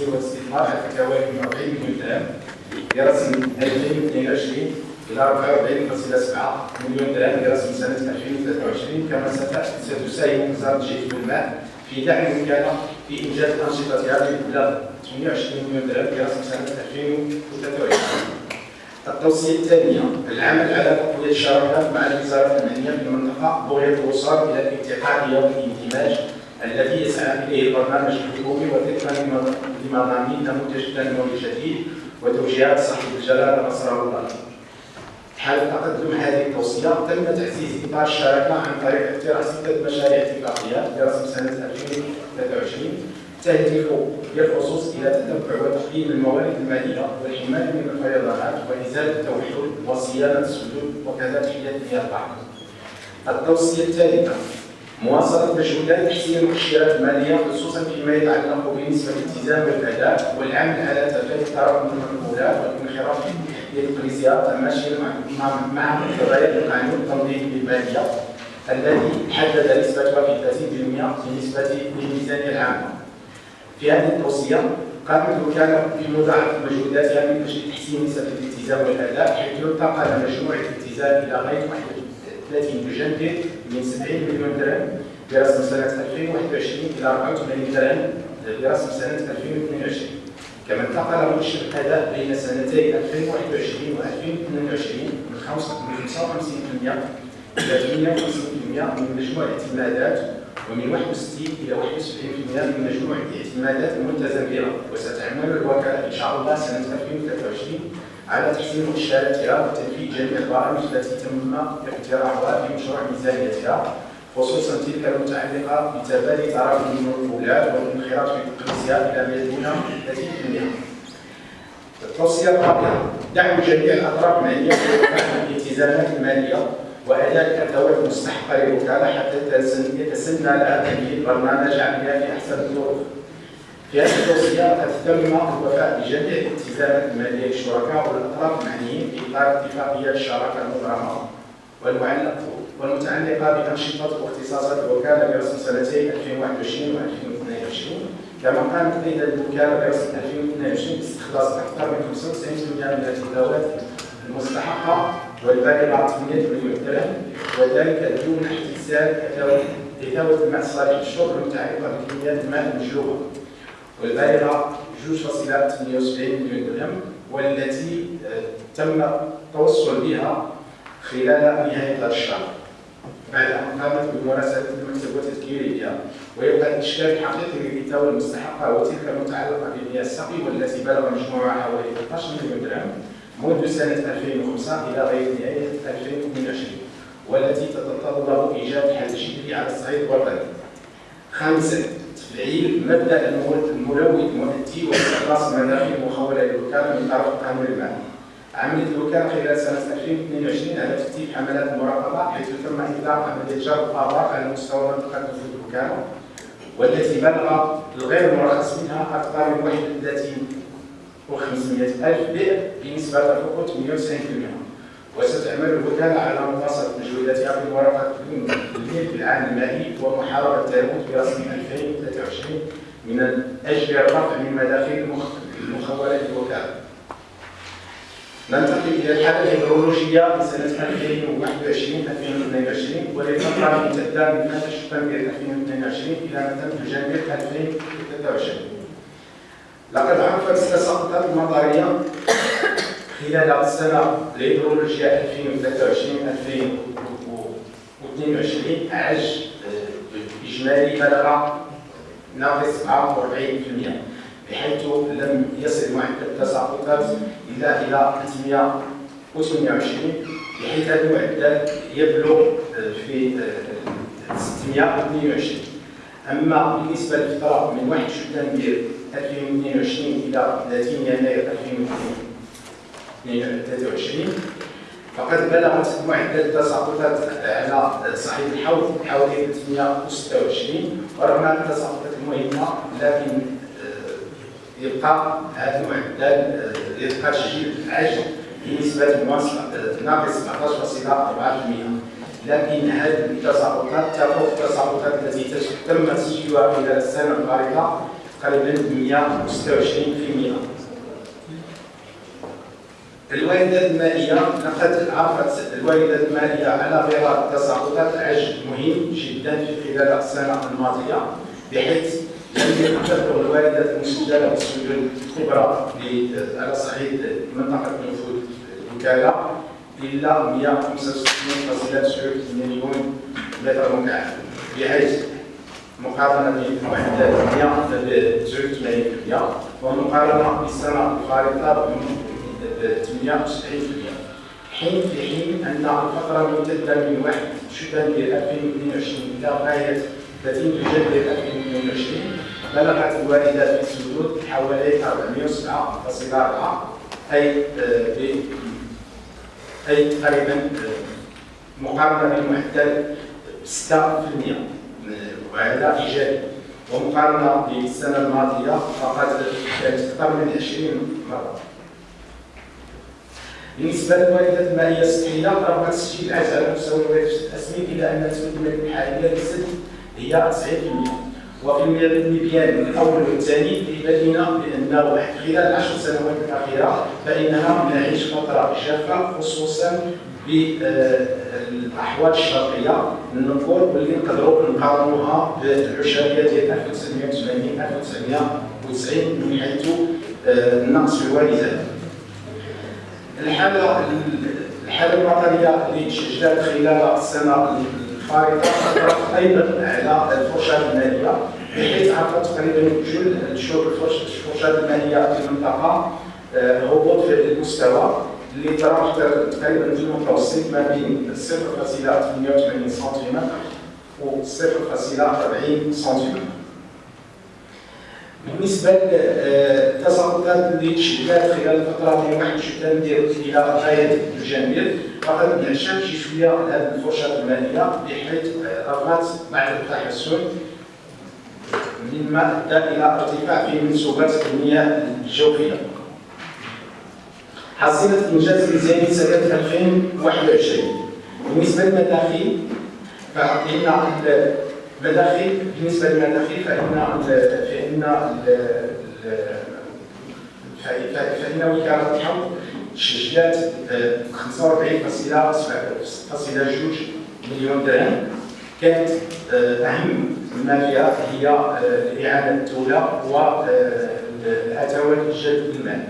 التسجيل والاستثمار على فكره 40 مليون درهم. برسم 2022 إلى 44.7 مليون درهم. برسم سنة 2023 كما ستساهم وزاره الجيش والماء في دعم الوكاله في إنجاز انشطتها بمبلغ 28 مليون درهم برسم سنة 2023 التوصية الثانية العمل على تقوية الشراكات مع الوزارات المعنيه في المنطقة بغية الوصول إلى الاتحاديه والانتماج الذي يسعى إليه البرنامج الحكومي وفقا لمضامين نموذج التنموي الجديد وتوجيهات صاحب الجلالة نصر الله حال تقدم هذه التوصية تم تعزيز إطار الشراكة عن طريق اقتراح ستة مشاريع اتفاقيات برسم سنة 2023 تهدف بالخصوص إلى تتبع وتقييم الموارد المالية والحماية من الفيضانات وإزالة التوحد وصيانة السدود وكذا تحليه مياه البحر. التوصية الثالثة مواصلة مجهودات تحسين المؤشرات المالية خصوصا فيما يتعلق بنسبة الالتزام والأداء والعمل على تفادي التراكم المنقولات والانخراط في الإقليسيات ماشيا مع مقتضيات القانون التنظيمي للمالية الذي حدد نسبة 31% بالنسبة للميزانية العامة. في هذه التوصية قامت الوكالة بمضاعفة مجهوداتها من أجل تحسين نسبة الالتزام والأداء حيث انتقل مجموع الالتزام إلى غاية 30 بجنبه من 70 مليون درهم برسم سنة 2021 إلى 84 درهم برسم سنة 2022 كما انتقل مؤشر الأداء بين سنتي 2021 و 2022 من 55% إلى 58% من مجموع الاعتمادات ومن 61 إلى 71% من مجموع الاعتمادات الملتزم بها. وستعمل الوكالة إن شاء الله سنة 2023 على تحسين مؤشراتها وتنفيذ جميع البرامج التي تم اقتراحها في مشروع ميزانيتها خصوصا تلك المتعلقة بتبادل تراكم المنقولات والانخراط في التقنيسيات إلى ما دون 30% التوصيه الرابعة دعم جميع الأطراف المالية في الالتزامات المالية وأداء الأدوات المستحقة للوكاله حتى يتسنى لها تمهيد برنامج عملها في أحسن الظروف. في هذه التوصيه قد تم الوفاء بجميع الالتزامات الماليه للشركاء والاطراف المعنيين في إطار اتفاقية الشراكة المبرمة. والمعلق والمتعلقة بأنشطة واختصاصات الوكالة برسم سنتين 2021 و 2022 كما قامت أيضا الوكالة برسم 2022 باستخلاص أكثر من 95% من الادوات المستحقة والبالغة 800 مليون درهم. وذلك دون احتساب اتاوه الماء الصالح للشرب المتعلقة بكميات الماء المجلوبه والبالغه 2.78 مليون درهم والتي تم التوصل بها خلال نهاية هذا الشهر بعد أن قامت بمراسله المكتب وتذكيرها ويبقى الإشكال الحقيقي للاتاوه المستحقة هو تلك المتعلقة بمياه السقي والتي بلغ مجموعها حوالي 13 مليون درهم منذ سنة 2005 إلى غايه نهاية 2022 والتي تتطلب إيجاد حل جدي على الصعيد الوطني. خامسا تفعيل مبدأ الملوث المؤدي واستخلاص المنافع المخوله للوكاله من طرف قانون المال. عملت الوكاله خلال سنة 2022 على ترتيب حملات المراقبه حيث تم إطلاق عملية جرب الاوراق على مستوى منطقة نفوذ الوكاله والتي بلغ الغير مرخص منها أكثر من 31 و500 ألف بئر بنسبة تفوق 98% وستعمل الوكاله على مواصله مجهوداتها في مراقبه الميل في العام المالي ومحاربه التلوث في رسم 2023 من أجل الرفع من مداخل المخولة للوكاله ننتقل إلى الحالة الهيدرولوجية لسنه 2021 2022 وللفتره الممتده من مارس شبابير 2022 إلى مثلا جانبير 2023 لقد عرفت التساقطات المطريه خلال السنة الهيدرولوجيا 2023 2022 عج إجمالي بلغ ناقص 47% بحيث لم يصل معدل التساقطات الا إلى 328 بحيث هذا المعدل يبلغ في 622 أما بالنسبة للفتره من 1 شباط 2022 إلى 30 يناير 2023 فقد بلغت معدل التساقطات على صعيد الحوض حوالي 326 ورغم التساقطات المهمه لكن يبقى هذا المعدل يبقى تسجيل عجل بنسبه ناقص 17.4% لكن هذه التساقطات تفوق التساقطات التي تم تسجيلها خلال السنة الفارطه تقريبا 126% الواردات المائية لقد عرفت الواردات المائية على غرار تساقطات عجل مهم جدا في خلال السنة الماضية بحيث لم يتذكر الواردات المسجلة بالسجل الكبرى على صعيد منطقة نفوذ الوكالة إلا 165.9 مليون متر مكعب بحيث مقارنة بمعدل 189% ومقارنة بالسنة 78% حين في حين أن الفترة الممتدة من 1 شبابير 2022 إلى غاية 30 جانب 2022 بلغت الواردات في السدود حوالي 407.4 أي أي تقريبا مقارنة بمعدل 6% وهذا إيجابي ومقارنة بالسنة الماضية فقد كانت أكثر من 20 مرة. بالنسبة للواردات المائية السطحية رغم تسجيل العجز على مستوى الواردات الأسميك إلا أن نسبة المياه الحالية للسد هي 90% وفي الميدان الأول والثاني يبين بأنه خلال العشر سنوات الأخيرة فإننا نعيش فترة جافة خصوصا بالأحوال الشرقية. نقول واللي نقدروا نقارنوها بالعشرية ديال 1980 1990 من حيث آه، النقص في الواردات الحاله الحاله المطريه اللي تسجلت خلال السنة الفارطه اثرت أيضا على الفرشات المالية بحيث عرفت تقريبا جل الفرشات المالية في المنطقة آه، هبوط في المستوى اللي تراوح تقريبا في المتوسط ما بين 0.88 سنتيمتر و 0.40 سنتيمتر. بالنسبة للتساقطات اللي تشكلت خلال الفترة واحد شتان ديال إلى غاية الجانبيه فقد نعشر شي شوية هذه الفرشه المائيه بحيث رغبت بعض التحسن. مما ادى إلى أرتفاع في منسوبات المياه الجوفية. حصيلة إنجاز ميزانية سنة 2021 بالنسبة للمداخيل فإن المداخيل بالنسبة للمداخيل فإن فإن فإن وكالة الحوض سجلت 45.2 مليون درهم. كانت أهم ما فيها هي إعانة الدولة والأتوات جلب المال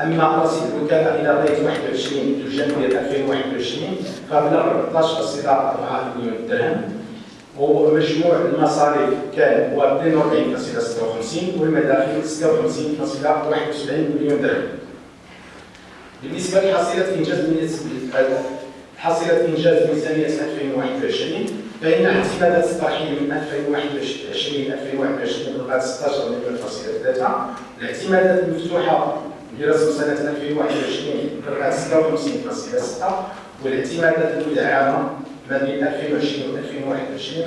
أما رصيد الوكالة إلى غايه 21 جانفي 2021 فبلغ 14.4 مليون درهم. ومجموع المصاريف كان هو 42.56 والمداخل 56.71 مليون درهم بالنسبة لحصيله انجاز حصيله انجاز ميزانيه 2021 فان اعتمادات الترحيل من 2021 2021 بلغت 16 مليون فاصله 3 الاعتمادات المفتوحه برسم سنة 2021 بلغت 56.6 والاعتمادات المدعمة ما بين 2020 و 2021 5.25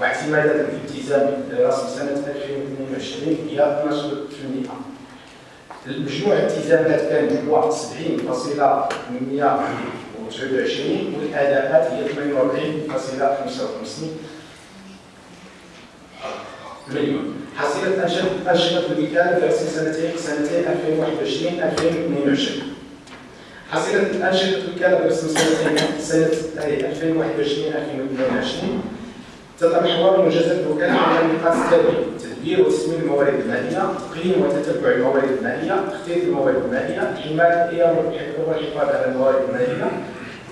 واعتمادات الالتزام برسم سنة 2022 هي 12%. المجموع الالتزامات كان هو 70.129 والأداءات هي 48.55 مليون. حصيلة أنشطة الوكالة في سنتين سنتين 2021 2022 حصيلة أنشطة الوكالة سنتين سنة 2021 2022 تتمحور منجزات الوكالة على النقاط التالية تدبير وتسمين الموارد المالية تقييم وتتبع الموارد المالية تخطيط الموارد المالية حماية والحفاظ على الموارد المالية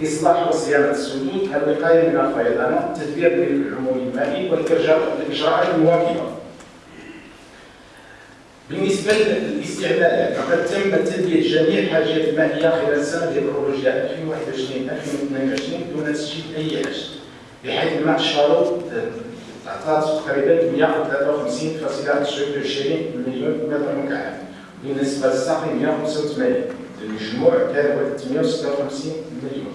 إصلاح وصيانة السدود الوقاية من الفيضانات تدبير العموم المالي والإجراءات المواكبة. بالنسبة للاستعمالات فقد تم تلبيه جميع الحاجات المائيه خلال ديال البروجيا 2021 2022 دون تسجيل أي حاجة. بحيث الماء الشارو تعطات تقريبا 153.29 مليون متر مكعب. بالنسبة للساقي 185 المجموع كان هو 356 مليون.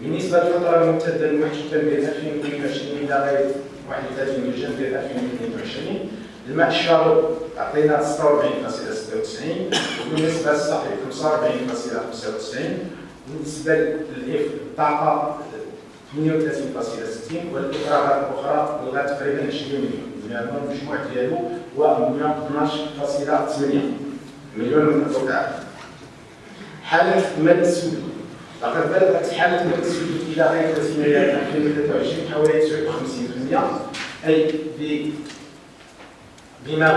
بالنسبة للفترة الممتدة 1 شتنبر 2022 إلى غايه 31 جانفي 2022 الماء الشارو عطينا 46.96 وبالنسبة للصحي 45.95 بالنسبة للطاقة 38.60 والافراغات الأخرى بلغت تقريبا 20 مليون يعني المجموع ديالو هو 12.8 مليون من الدولار حالة المال السوداء لقد بلغت حالة المال السوداء إلى غاية 30 مليار 2023 حوالي 59% أي بما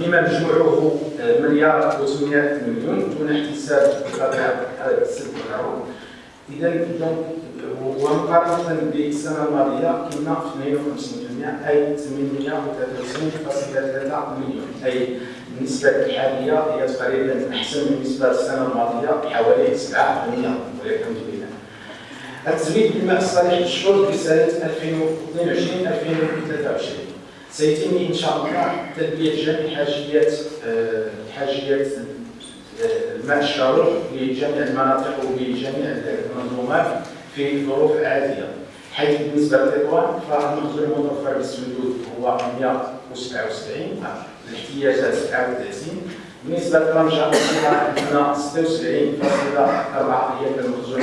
بما مجموعه مليار و800 مليون دون السلك والعروض اذا ومقارنه بالسنة الماضية كنا في 52% أي 893.3 مليون. أي النسبة الحالية هي تقريبا أحسن من النسبة السنة الماضية بحوالي 7% والحمد لله. التزويد بالماء الصالح للشرب في سنه 2022 2023 سيتم إن شاء الله تلبيه جميع حاجيات حاجيات الماء الشارب لجميع المناطق ولجميع المنظومات في ظروف عاديه حيث بالنسبة للإخوان فالمخزون المتوفر بالسدود هو 177 الاحتياجات 37 بالنسبة لطنجه عندنا 76.4 هي المخزون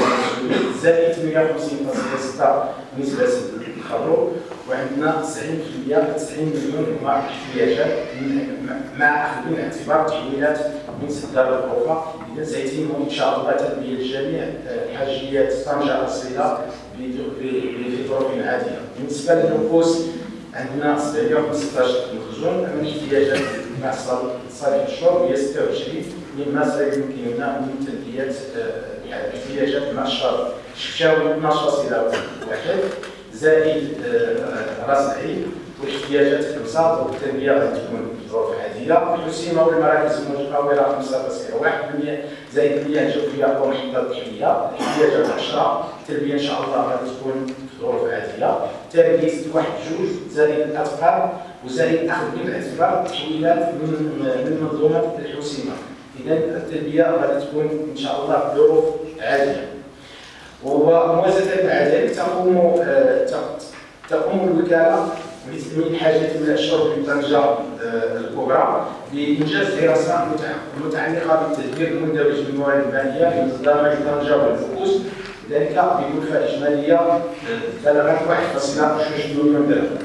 زائد 150.6 بالنسبة للخروج وعندنا 90% 90 مليون هما احتياجات مع اخذ الاعتبار تحويلات من سدار الاخرى إذا سيتم ان شاء الله تلبيه جميع حاجيات طنجه الاصيله في ظروف عاديه بالنسبة للنفوس عندنا 715 مخزون من احتياجات مع صالح الشرب هي 26 مما سيمكننا من تلبيه احتياجات مع الشرب. شفشاوي 12.1 زائد آه، راس العين واحتياجات خمسه وبالتالي غادي تكون ظروف عاديه الحسيمه والمراكز المتطورة 5.1% زائد المياه الجوفيه ومحطات تحليه الاحتياجات 10 التربيه إن شاء الله غادي تكون في ظروف عاديه تربيه واحد جوج زائد الاثقال وزائد أخذ بعين الاعتبار التحويلات من من منظومة الحسيمة. اذا التربيه غادي تكون إن شاء الله في ظروف عادية. وموازنة مع ذلك تقوم آه، تقوم الوكالة بتأمين حاجة من الشرب طنجة آه، الكبرى بإنجاز دراسة متعلقة بالتدبير المندرج بالموارد المالية لمصدر طنجة والفؤوس ذلك بكلفة إجمالية آه، بلغت 1.2 مليون درهم.